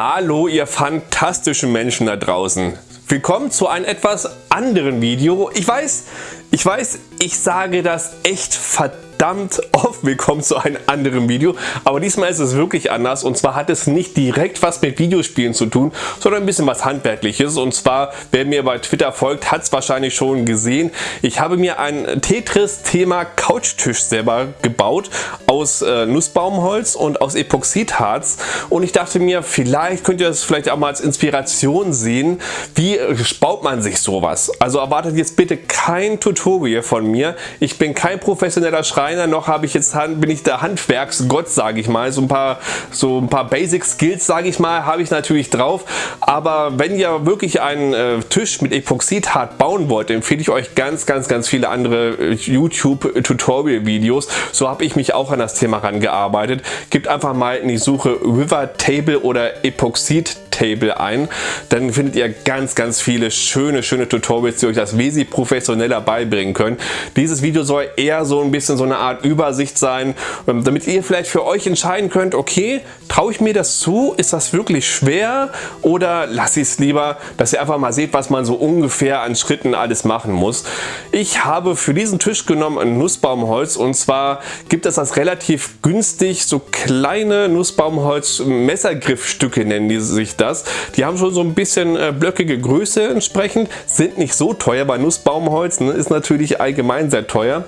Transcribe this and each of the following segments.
Hallo ihr fantastischen Menschen da draußen. Willkommen zu einem etwas anderen Video. Ich weiß, ich weiß, ich sage das echt verdammt verdammt oft willkommen zu einem anderen Video, aber diesmal ist es wirklich anders und zwar hat es nicht direkt was mit Videospielen zu tun, sondern ein bisschen was Handwerkliches und zwar, wer mir bei Twitter folgt, hat es wahrscheinlich schon gesehen. Ich habe mir ein Tetris-Thema Couchtisch selber gebaut aus äh, Nussbaumholz und aus Epoxidharz und ich dachte mir, vielleicht könnt ihr das vielleicht auch mal als Inspiration sehen, wie baut man sich sowas. Also erwartet jetzt bitte kein Tutorial von mir. Ich bin kein professioneller Schreiber Schreiner, noch habe ich jetzt bin ich der Handwerksgott, sage ich mal. So ein paar, so ein paar Basic Skills, sage ich mal, habe ich natürlich drauf. Aber wenn ihr wirklich einen äh, Tisch mit Epoxidhart bauen wollt, empfehle ich euch ganz, ganz, ganz viele andere äh, YouTube Tutorial Videos. So habe ich mich auch an das Thema rangearbeitet. Gebt einfach mal in die Suche River Table oder Epoxid Table ein. Dann findet ihr ganz, ganz viele schöne, schöne Tutorials, die euch das wesentlich professioneller beibringen können. Dieses Video soll eher so ein bisschen so eine Art Übersicht sein, ähm, damit ihr vielleicht für euch entscheiden könnt, okay, traue ich mir das zu? Ist das wirklich schwer? Oder lasse ich es lieber, dass ihr einfach mal seht, was man so ungefähr an Schritten alles machen muss. Ich habe für diesen Tisch genommen ein Nussbaumholz und zwar gibt es das relativ günstig, so kleine Nussbaumholz Messergriffstücke nennen die sich das. Die haben schon so ein bisschen äh, blöckige Größe entsprechend, sind nicht so teuer, bei Nussbaumholz ne, ist natürlich allgemein sehr teuer.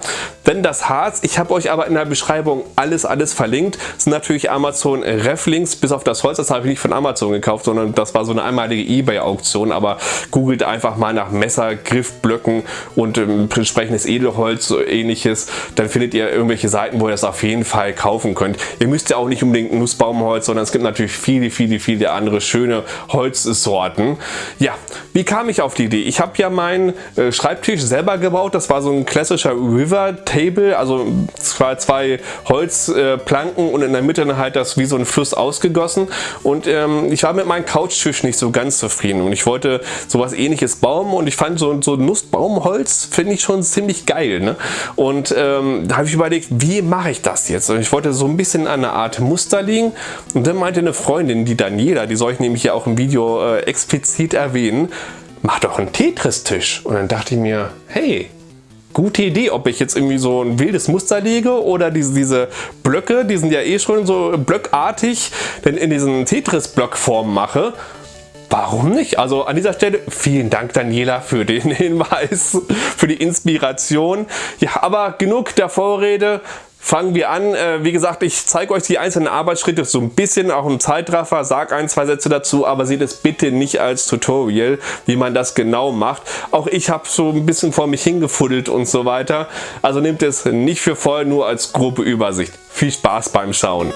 Denn das Harz, ich habe euch aber in der Beschreibung alles, alles verlinkt, sind natürlich Amazon Reflinks, bis auf das Holz, das habe ich nicht von Amazon gekauft, sondern das war so eine einmalige Ebay-Auktion, aber googelt einfach mal nach Messer, Griffblöcken und ähm, entsprechendes Edelholz, ähnliches, dann findet ihr irgendwelche Seiten, wo ihr das auf jeden Fall kaufen könnt. Ihr müsst ja auch nicht unbedingt Nussbaumholz, sondern es gibt natürlich viele, viele, viele andere schöne Holzsorten. Ja, wie kam ich auf die Idee? Ich habe ja meinen äh, Schreibtisch selber gebaut, das war so ein klassischer River Table, also zwei, zwei Holzplanken und in der Mitte halt das wie so ein Fluss ausgegossen. Und ähm, ich war mit meinem Couchtisch nicht so ganz zufrieden. Und ich wollte sowas ähnliches bauen und ich fand so, so Nussbaumholz finde ich schon ziemlich geil ne? und ähm, da habe ich überlegt, wie mache ich das jetzt? Und ich wollte so ein bisschen an eine Art Muster liegen. Und dann meinte eine Freundin, die Daniela, die soll ich nämlich ja auch im Video äh, explizit erwähnen, mach doch einen Tetris-Tisch. Und dann dachte ich mir, hey, gute Idee, ob ich jetzt irgendwie so ein wildes Muster lege oder diese, diese Blöcke, die sind ja eh schon so blöckartig, denn in diesen Tetris-Blockform mache. Warum nicht? Also an dieser Stelle vielen Dank Daniela für den Hinweis, für die Inspiration. Ja, aber genug der Vorrede. Fangen wir an. Äh, wie gesagt, ich zeige euch die einzelnen Arbeitsschritte so ein bisschen, auch im Zeitraffer, sage ein, zwei Sätze dazu, aber seht es bitte nicht als Tutorial, wie man das genau macht. Auch ich habe so ein bisschen vor mich hingefuddelt und so weiter. Also nehmt es nicht für voll, nur als grobe Übersicht. Viel Spaß beim Schauen.